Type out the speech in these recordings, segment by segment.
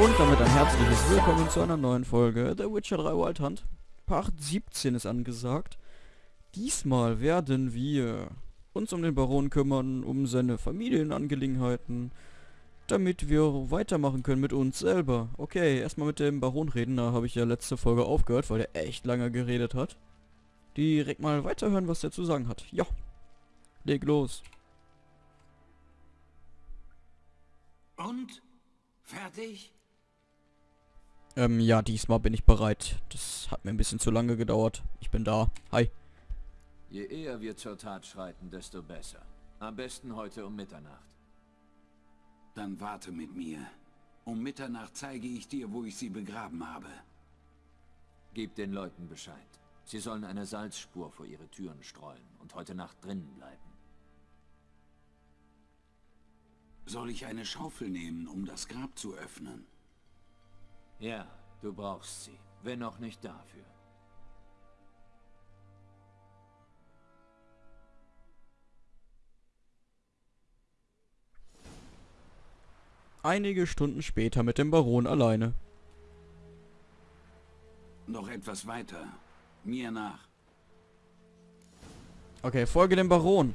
Und damit ein herzliches Willkommen zu einer neuen Folge The Witcher 3 Wild Hunt. Part 17 ist angesagt. Diesmal werden wir uns um den Baron kümmern, um seine Familienangelegenheiten, damit wir weitermachen können mit uns selber. Okay, erstmal mit dem Baron reden, da habe ich ja letzte Folge aufgehört, weil der echt lange geredet hat. Direkt mal weiterhören, was der zu sagen hat. Ja, leg los. Und? Fertig? Ähm, ja, diesmal bin ich bereit. Das hat mir ein bisschen zu lange gedauert. Ich bin da. Hi. Je eher wir zur Tat schreiten, desto besser. Am besten heute um Mitternacht. Dann warte mit mir. Um Mitternacht zeige ich dir, wo ich sie begraben habe. Gib den Leuten Bescheid. Sie sollen eine Salzspur vor ihre Türen streuen und heute Nacht drinnen bleiben. Soll ich eine Schaufel nehmen, um das Grab zu öffnen? Ja, du brauchst sie. Wenn auch nicht dafür. Einige Stunden später mit dem Baron alleine. Noch etwas weiter. Mir nach. Okay, folge dem Baron.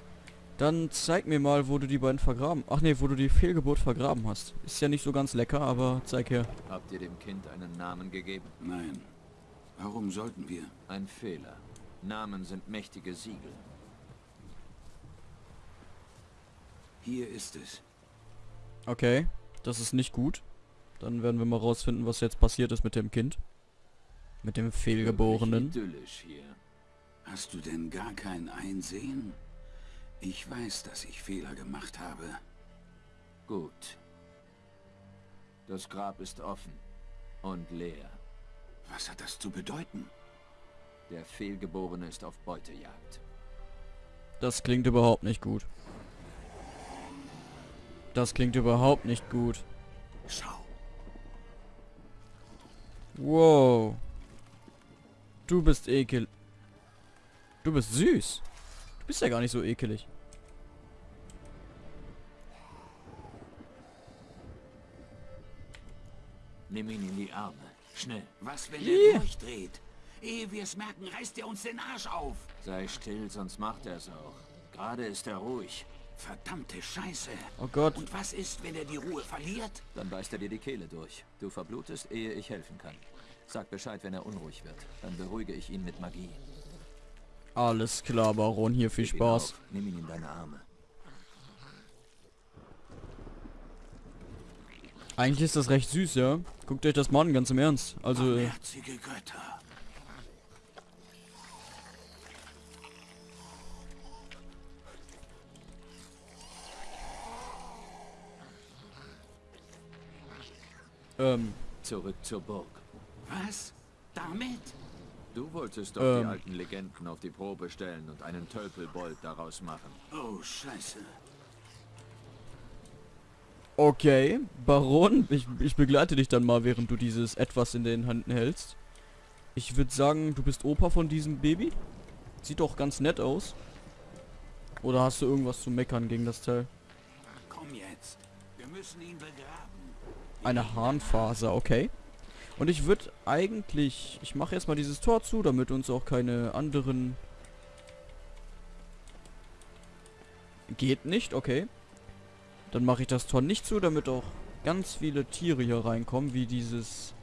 Dann zeig mir mal, wo du die beiden vergraben... Ach nee, wo du die Fehlgeburt vergraben hast. Ist ja nicht so ganz lecker, aber zeig her. Habt ihr dem Kind einen Namen gegeben? Nein. Warum sollten wir? Ein Fehler. Namen sind mächtige Siegel. Hier ist es. Okay, das ist nicht gut. Dann werden wir mal rausfinden, was jetzt passiert ist mit dem Kind. Mit dem Fehlgeborenen. Hast du denn gar kein Einsehen? Ich weiß, dass ich Fehler gemacht habe. Gut. Das Grab ist offen und leer. Was hat das zu bedeuten? Der Fehlgeborene ist auf Beutejagd. Das klingt überhaupt nicht gut. Das klingt überhaupt nicht gut. Schau. Wow. Du bist ekel. Du bist süß. Du bist ja gar nicht so ekelig. Nimm ihn in die Arme. Schnell. Was, wenn Yeah. er durchdreht? Ehe wir es merken, reißt er uns den Arsch auf. Sei still, sonst macht er es auch. Gerade ist er ruhig. Verdammte Scheiße. Oh Gott. Und was ist, wenn er die Ruhe verliert? Dann beißt er dir die Kehle durch. Du verblutest, ehe ich helfen kann. Sag Bescheid, wenn er unruhig wird. Dann beruhige ich ihn mit Magie. Alles klar, Baron. Hier viel Spaß. Nimm ihn in deine Arme. Eigentlich ist das recht süß, ja? Guckt euch das mal an, ganz im Ernst. Also, äh, ähm, Zurück zur Burg. Was? Damit? Du wolltest doch Ähm. die alten Legenden auf die Probe stellen und einen Tölpelbold daraus machen. Oh, Scheiße. okay. Baron, ich, ich begleite dich dann mal, während du dieses etwas in den Händen hältst. Ich würde sagen, du bist Opa von diesem Baby. Sieht doch ganz nett aus. Oder hast du irgendwas zu meckern gegen das Teil? Komm jetzt. Wir müssen ihn begraben. Eine Harnfaser, okay. Und ich würde eigentlich... Ich mache jetzt mal dieses Tor zu, damit uns auch keine anderen... Geht nicht, okay. Dann mache ich das Tor nicht zu, damit auch ganz viele Tiere hier reinkommen, wie dieses...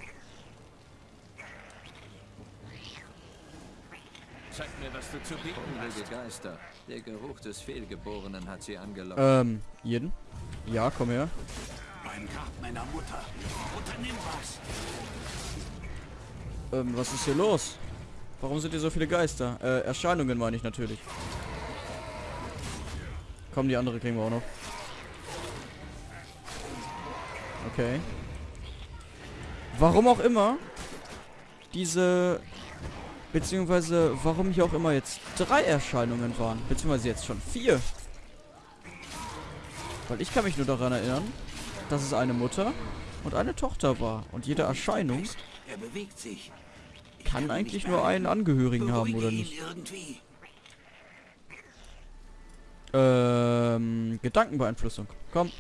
Zeig mir, was du zu bieten hast. Geister. Der Geruch des Fehlgeborenen hat sie angelockt. Ähm, jeden? Ja, komm her. Beim Grab meiner Mutter. Unternimm was. Ähm, was ist hier los? Warum sind hier so viele Geister? Äh, Erscheinungen meine ich natürlich. Komm, die andere kriegen wir auch noch. Okay. Warum auch immer diese beziehungsweise warum hier auch immer jetzt drei Erscheinungen waren, beziehungsweise jetzt schon vier. Weil ich kann mich nur daran erinnern, dass es eine Mutter und eine Tochter war und jede Erscheinung Er. Ich kann eigentlich nur einen. Angehörigen haben, oder nicht? Ähm, Gedankenbeeinflussung. Komm.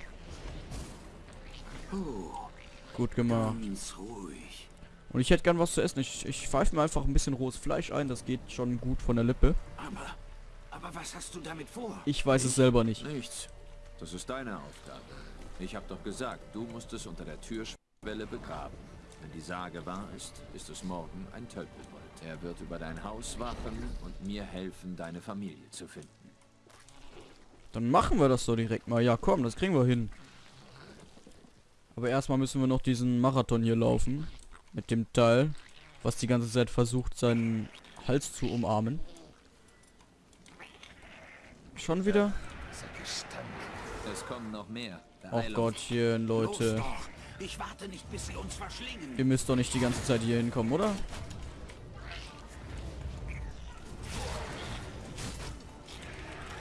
Gut gemacht. Und ich hätte gern was zu essen. Ich, ich pfeife mir einfach ein bisschen rohes Fleisch ein. Das geht schon gut von der Lippe. Aber, aber was hast du damit vor? Ich weiß es selber nicht. Nichts. Das ist deine Aufgabe. Ich habe doch gesagt, du musst es unter der Türschwelle begraben. Wenn die Sage wahr ist, ist es morgen ein Tölpelbold. Er wird über dein Haus wachen und mir helfen, deine Familie zu finden. Dann machen wir das doch direkt mal. Ja, komm, das kriegen wir hin. Aber erstmal müssen wir noch diesen Marathon hier laufen. Mit dem Teil, was die ganze Zeit versucht, seinen Hals zu umarmen. Schon wieder? Es kommen noch mehr. Ach Beeilung. Gottchen, Leute. Ich warte nicht, bis sie uns verschlingen. Ihr müsst doch nicht die ganze Zeit hier hinkommen, oder?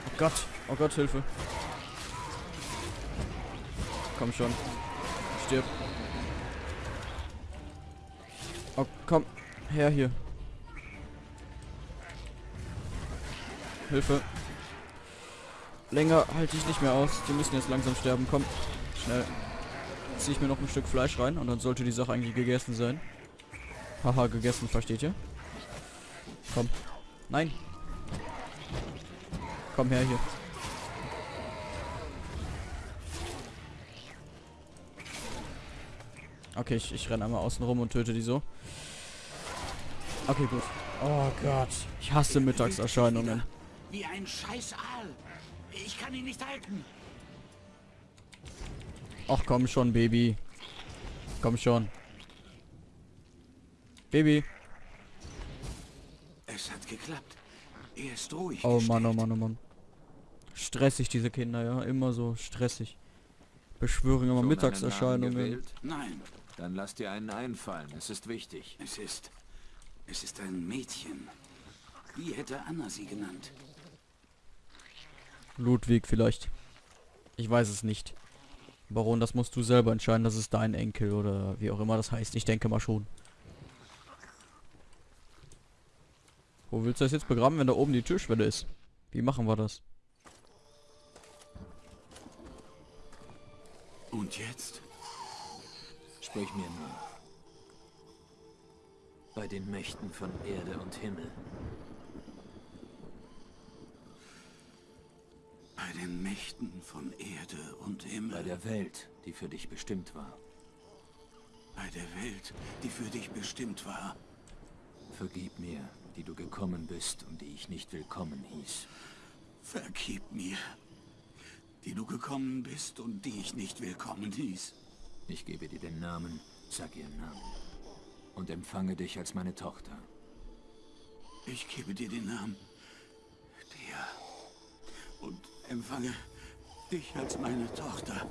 Oh Gott. Oh Gott, Hilfe. Komm schon. Stirb. Oh, komm. Her hier. Hilfe. Länger halte ich nicht mehr aus. Die müssen jetzt langsam sterben. Komm. Schnell. Ziehe ich mir noch ein Stück Fleisch rein und dann sollte die Sache eigentlich gegessen sein. Haha, gegessen, versteht ihr? Komm. Nein. Komm her hier. Okay, ich, ich renne einmal außen rum und töte die so. Okay, gut. Oh Gott. Ich hasse Mittagserscheinungen. Wie ein scheiß Aal. Ich kann ihn nicht halten. Ach komm schon, Baby. Komm schon. Baby. Es hat geklappt. Er ist ruhig. Oh Mann, oh gestellt. Mann, oh Mann. Stressig, diese Kinder, ja. Immer so stressig. Beschwören immer Mittagserscheinungen. Nein, Dann lass dir einen einfallen. Es ist wichtig. es ist. Es ist ein Mädchen. Wie hätte Anna sie genannt? Ludwig vielleicht. Ich weiß es nicht. Baron, das musst du selber entscheiden. Das ist dein Enkel oder wie auch immer das heißt. Ich denke mal schon. Wo willst du das jetzt begraben, wenn da oben die Türschwelle ist? Wie machen wir das? Und jetzt? Sprich mir nur. Bei den Mächten von Erde und Himmel. Bei den Mächten von Erde und Himmel. Bei der Welt, die für dich bestimmt war. Bei der Welt, die für dich bestimmt war. Vergib mir, die du gekommen bist und die ich nicht willkommen hieß. Vergib mir, die du gekommen bist und die ich nicht willkommen hieß. Ich gebe dir den Namen, sag ihren Namen. Und empfange dich als meine Tochter. Ich gebe dir den Namen, dir, und empfange dich als meine Tochter.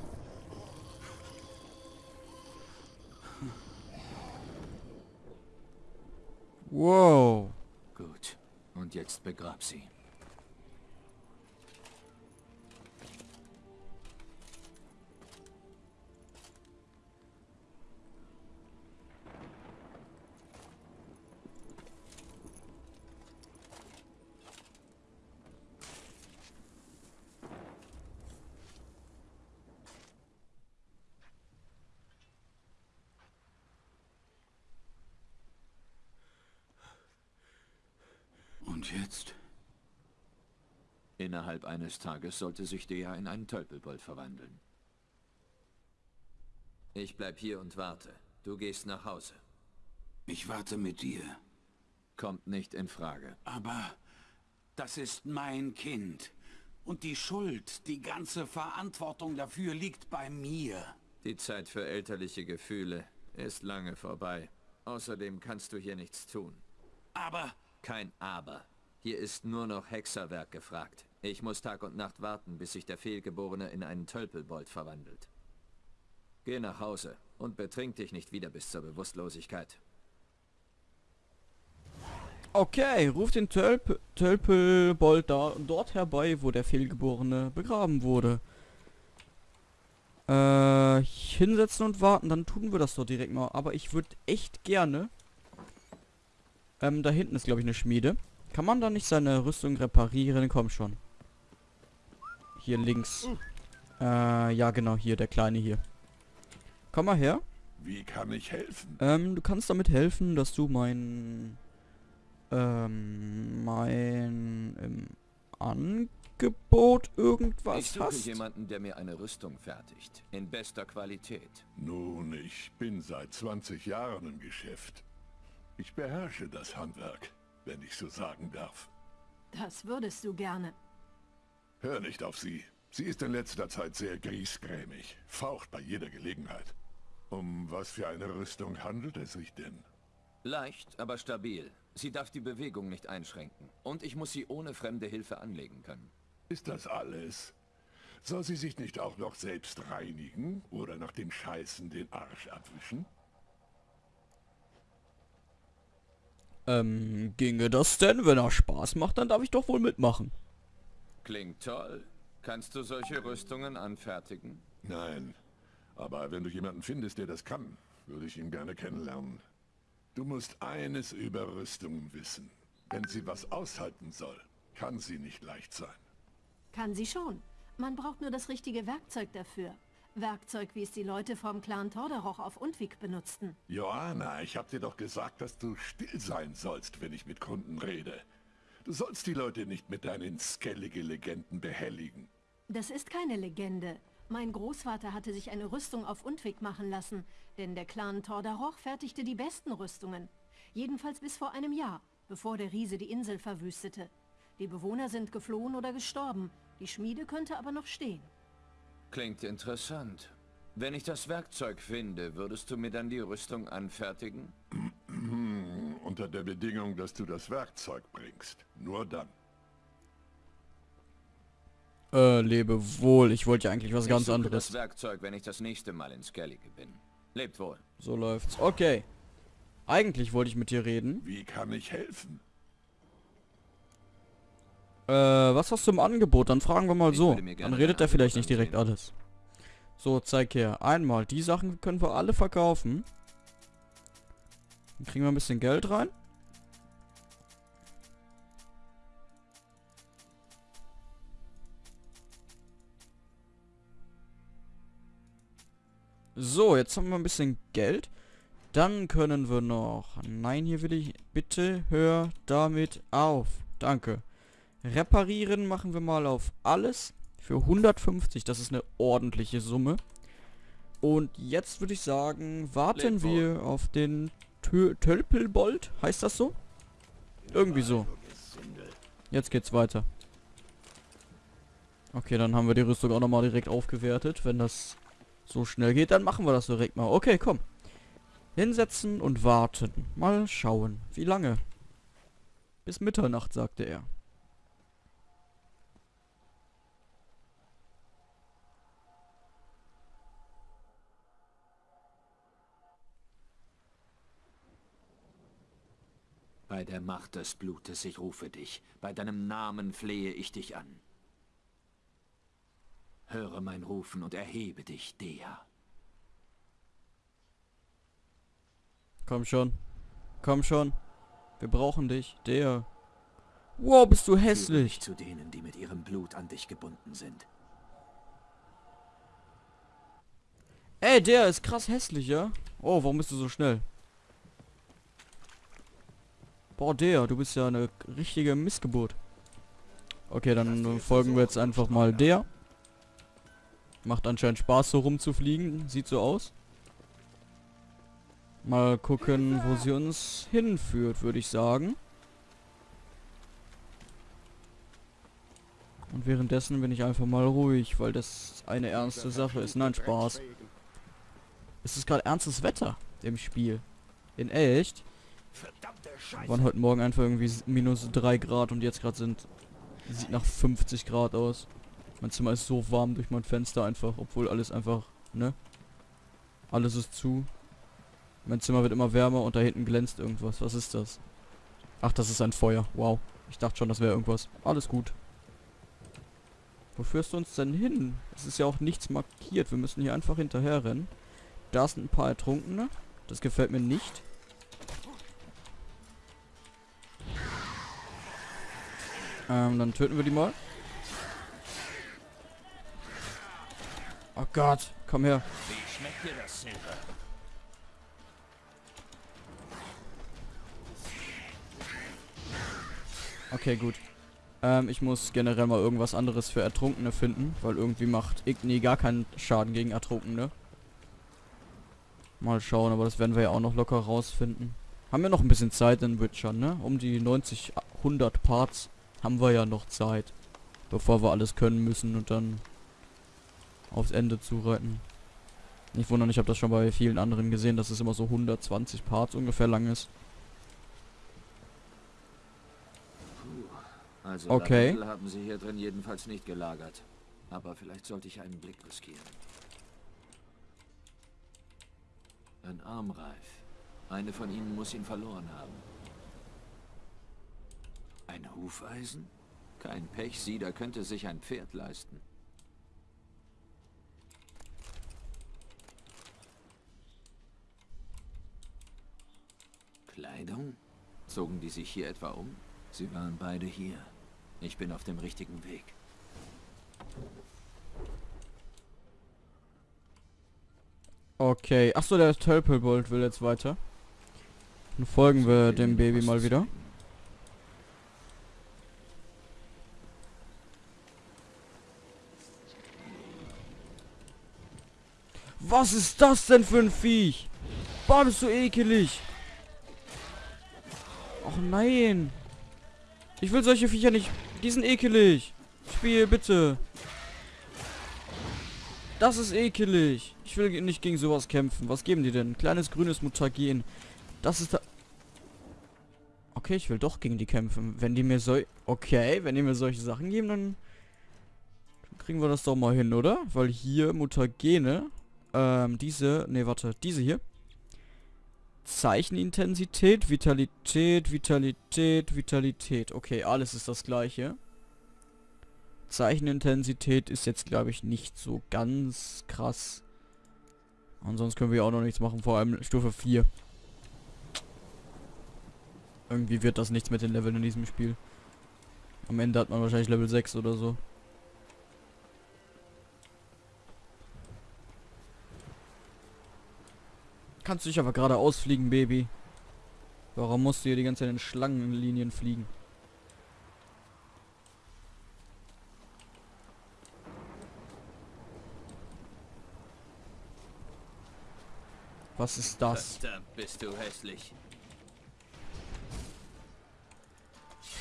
Wow. Gut. Und jetzt begrab sie. Und jetzt? Innerhalb eines Tages sollte sich der in einen Tölpelbold verwandeln. Ich bleib hier und warte. Du gehst nach Hause. Ich warte mit dir. Kommt nicht in Frage. Aber das ist mein Kind. Und die Schuld, die ganze Verantwortung dafür liegt bei mir. Die Zeit für elterliche Gefühle ist lange vorbei. Außerdem kannst du hier nichts tun. Aber Kein Aber. Hier ist nur noch Hexerwerk gefragt. Ich muss Tag und Nacht warten, bis sich der Fehlgeborene in einen Tölpelbold verwandelt. Geh nach Hause und betrink dich nicht wieder bis zur Bewusstlosigkeit. Okay, ruft den Tölp Tölpelbold da, dort herbei, wo der Fehlgeborene begraben wurde. Äh, hinsetzen und warten, dann tun wir das doch direkt mal. Aber ich würde echt gerne... Ähm, da hinten ist, glaube ich, eine Schmiede. Kann man da nicht seine Rüstung reparieren? Komm schon. Hier links. Äh, ja genau, hier, der kleine hier. Komm mal her. Wie kann ich helfen? Ähm, du kannst damit helfen, dass du mein... Ähm, mein... Ähm, Angebot irgendwas ich suche hast? jemanden, der mir eine Rüstung fertigt. In bester Qualität. Nun, ich bin seit 20 Jahren im Geschäft. Ich beherrsche das Handwerk, wenn ich so sagen darf. Das würdest du gerne. Hör nicht auf sie. Sie ist in letzter Zeit sehr griesgrämig, faucht bei jeder Gelegenheit. Um was für eine Rüstung handelt es sich denn? Leicht, aber stabil. Sie darf die Bewegung nicht einschränken. Und ich muss sie ohne fremde Hilfe anlegen können. Ist das alles? Soll sie sich nicht auch noch selbst reinigen oder nach dem Scheißen den Arsch abwischen? Ähm, ginge das denn? Wenn er Spaß macht, dann darf ich doch wohl mitmachen. Klingt toll. Kannst du solche Rüstungen anfertigen? Nein. Aber wenn du jemanden findest, der das kann, würde ich ihn gerne kennenlernen. Du musst eines über Rüstungen wissen. Wenn sie was aushalten soll, kann sie nicht leicht sein. Kann sie schon. Man braucht nur das richtige Werkzeug dafür. Werkzeug, wie es die Leute vom Clan Torderoch auf Undvik benutzten. Johanna, ich hab dir doch gesagt, dass du still sein sollst, wenn ich mit Kunden rede. Du sollst die Leute nicht mit deinen skellige Legenden behelligen. Das ist keine Legende. Mein Großvater hatte sich eine Rüstung auf Undvik machen lassen, denn der Clan Tordaroch fertigte die besten Rüstungen. Jedenfalls bis vor einem Jahr, bevor der Riese die Insel verwüstete. Die Bewohner sind geflohen oder gestorben, die Schmiede könnte aber noch stehen. Klingt interessant. Wenn ich das Werkzeug finde, würdest du mir dann die Rüstung anfertigen? Unter der Bedingung, dass du das Werkzeug bringst. Nur dann. Äh, lebe wohl. Ich wollte ja eigentlich was ich ganz anderes. das Werkzeug, wenn ich das nächste Mal in Skellige bin. Lebt wohl. So läuft's. Okay. Eigentlich wollte ich mit dir reden. Wie kann ich helfen? Äh, was hast du im Angebot? Dann fragen wir mal Ich so. Dann redet er vielleicht nicht direkt ansehen. alles. So, zeig her. Einmal, die Sachen können wir alle verkaufen. Dann kriegen wir ein bisschen Geld rein. So, jetzt haben wir ein bisschen Geld. Dann können wir noch... Nein, hier will ich... Bitte hör damit auf. Danke. Reparieren machen wir mal auf alles. Für 150. Das ist eine ordentliche Summe. Und jetzt würde ich sagen, warten wohl. wir auf den Tö Tölpelbold. Heißt das so? Irgendwie so. Jetzt geht's weiter. Okay, dann haben wir die Rüstung auch nochmal direkt aufgewertet. Wenn das so schnell geht, dann machen wir das direkt mal. Okay, komm. Hinsetzen und warten. Mal schauen. Wie lange? Bis Mitternacht, sagte er. Bei der Macht des Blutes, ich rufe dich. Bei deinem Namen flehe ich dich an. Höre mein Rufen und erhebe dich, Dea. Komm schon. Komm schon. Wir brauchen dich. Der. Wow, bist du hässlich. zu denen, die mit ihrem Blut an dich gebunden sind. Ey, der ist krass hässlich, ja? Oh, warum bist du so schnell? Boah, der, du bist ja eine richtige Missgeburt. Okay, dann äh, folgen wir jetzt einfach mal der. Macht anscheinend Spaß, so rumzufliegen. Sieht so aus. Mal gucken, wo sie uns hinführt, würde ich sagen. Und währenddessen bin ich einfach mal ruhig, weil das eine ernste Sache ist. Nein, Spaß. Es ist gerade ernstes Wetter im Spiel. In echt. Waren heute Morgen einfach irgendwie minus 3 Grad und jetzt gerade sind... Sieht nach 50 Grad aus. Mein Zimmer ist so warm durch mein Fenster einfach, obwohl alles einfach, ne? Alles ist zu. Mein Zimmer wird immer wärmer und da hinten glänzt irgendwas. Was ist das? Ach, das ist ein Feuer. Wow. Ich dachte schon, das wäre irgendwas. Alles gut. Wo führst du uns denn hin? Es ist ja auch nichts markiert. Wir müssen hier einfach hinterher rennen. Da sind ein paar Ertrunkene. Das gefällt mir nicht. Ähm, dann töten wir die mal. Oh Gott, komm her. Okay, gut. Ähm, ich muss generell mal irgendwas anderes für Ertrunkene finden, weil irgendwie macht Igni gar keinen Schaden gegen Ertrunkene. Mal schauen, aber das werden wir ja auch noch locker rausfinden. Haben wir noch ein bisschen Zeit in Witcher, ne? Um die 90, 100 Parts haben wir ja noch Zeit. Bevor wir alles können müssen und dann aufs Ende zureiten. Nicht wundern, ich habe das schon bei vielen anderen gesehen, dass es immer so 120 Parts ungefähr lang ist. Also Okay. Lavendel haben sie hier drin jedenfalls nicht gelagert. Aber vielleicht sollte ich einen Blick riskieren. Ein Armreif. Eine von ihnen muss ihn verloren haben. Hufeisen? Kein Pechsieder könnte sich ein Pferd leisten. Kleidung? Zogen die sich hier etwa um? Sie waren beide hier. Ich bin auf dem richtigen Weg. Okay. Achso, der Tölpelbold will jetzt weiter. Dann folgen wir dem Baby mal wieder. Was ist das denn für ein Viech? Boah, bist du ekelig. Och nein. Ich will solche Viecher nicht. Die sind ekelig. Spiel, bitte. Das ist ekelig. Ich will nicht gegen sowas kämpfen. Was geben die denn? Kleines grünes Mutagen. Das ist da... Okay, ich will doch gegen die kämpfen. Wenn die mir so... Okay, wenn die mir solche Sachen geben, dann... dann kriegen wir das doch mal hin, oder? Weil hier Mutagene... Ähm, diese... Ne, warte. Diese hier. Zeichenintensität, Vitalität, Vitalität, Vitalität. Okay, alles ist das gleiche. Zeichenintensität ist jetzt, glaube ich, nicht so ganz krass. Ansonsten können wir auch noch nichts machen, vor allem Stufe 4. Irgendwie wird das nichts mit den Leveln in diesem Spiel. Am Ende hat man wahrscheinlich Level 6 oder so. Kannst du dich aber gerade ausfliegen, Baby. Warum musst du hier die ganze Zeit in Schlangenlinien fliegen? Was ist das? Verdammt, bist du hässlich.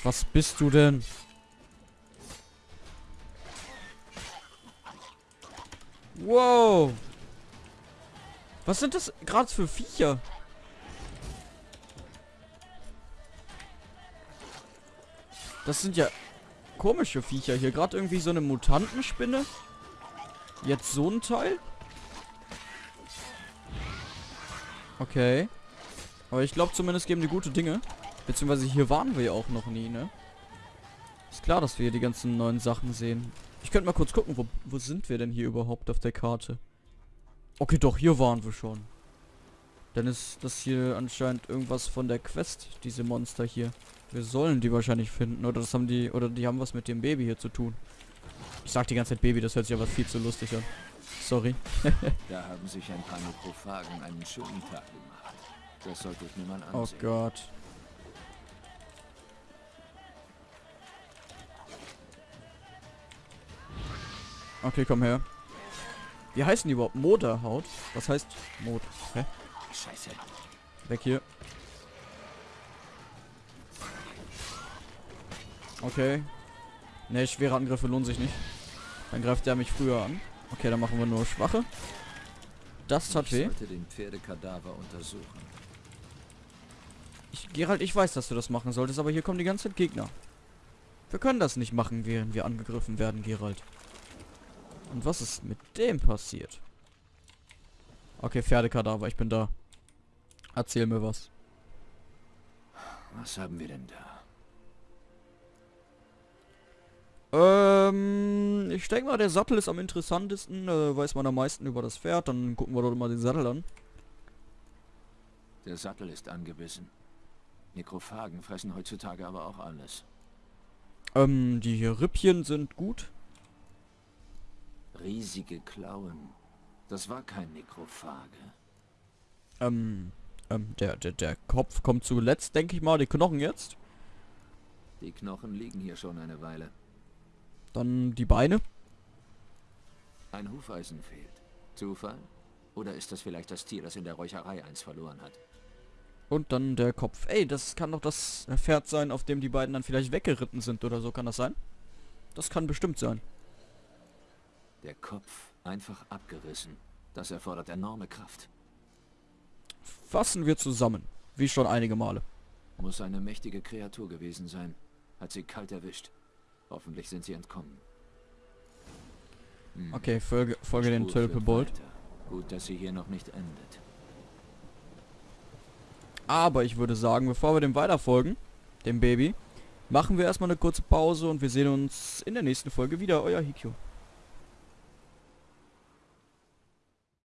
Was bist du denn? Wow. Was sind das gerade für Viecher? Das sind ja komische Viecher hier. Gerade irgendwie so eine Mutantenspinne. Jetzt so ein Teil. Okay. Aber ich glaube zumindest geben die gute Dinge. Beziehungsweise hier waren wir ja auch noch nie, ne? Ist klar, dass wir hier die ganzen neuen Sachen sehen. Ich könnte mal kurz gucken, wo, wo sind wir denn hier überhaupt auf der Karte? Okay, doch, hier waren wir schon. Dann ist das hier anscheinend irgendwas von der Quest, diese Monster hier. Wir sollen die wahrscheinlich finden, oder das haben die, oder die haben was mit dem Baby hier zu tun. Ich sag die ganze Zeit Baby, das hört sich aber viel zu lustig an. Sorry. Da haben sich ein paar Nekrophagen einen schönen Tag gemacht. Das sollte ich mir mal Oh ansehen. Gott. Okay, komm her. Wie heißen die überhaupt? Moderhaut? Was heißt Mod? Hä? Scheiße. Weg hier. Okay. Ne, schwere Angriffe lohnen sich nicht. Dann greift der mich früher an. Okay, dann machen wir nur schwache. Das tat weh. sollte den Pferdekadaver untersuchen. Ich, Gerald, ich weiß, dass du das machen solltest, aber hier kommen die ganze Zeit Gegner. Wir können das nicht machen, während wir angegriffen werden, Gerald. Und was ist mit dem passiert? Okay, Pferdekadaver, ich bin da. Erzähl mir was. Was haben wir denn da? Ähm, ich denke mal, der Sattel ist am interessantesten. Äh, weiß man am meisten über das Pferd. Dann gucken wir doch mal den Sattel an. Der Sattel ist angebissen. Nekrophagen fressen heutzutage aber auch alles. Ähm, die hier Rippchen sind gut. Riesige Klauen. Das war kein Nekrophage. Ähm, ähm, der, der, der Kopf kommt zuletzt, denke ich mal. Die Knochen jetzt. Die Knochen liegen hier schon eine Weile. Dann die Beine. Ein Hufeisen fehlt. Zufall? Oder ist das vielleicht das Tier, das in der Räucherei eins verloren hat? Und dann der Kopf. Ey, das kann doch das Pferd sein, auf dem die beiden dann vielleicht weggeritten sind oder so. Kann das sein? Das kann bestimmt sein. Der Kopf einfach abgerissen. Das erfordert enorme Kraft. Fassen wir zusammen. Wie schon einige Male. Muss eine mächtige Kreatur gewesen sein. Hat sie kalt erwischt. Hoffentlich sind sie entkommen. Hm. Okay, folge, folge den Tölpelbold. weiter. Gut, dass sie hier noch nicht endet. Aber ich würde sagen, bevor wir dem weiterfolgen, dem Baby, machen wir erstmal eine kurze Pause und wir sehen uns in der nächsten Folge wieder. Euer Hikyo.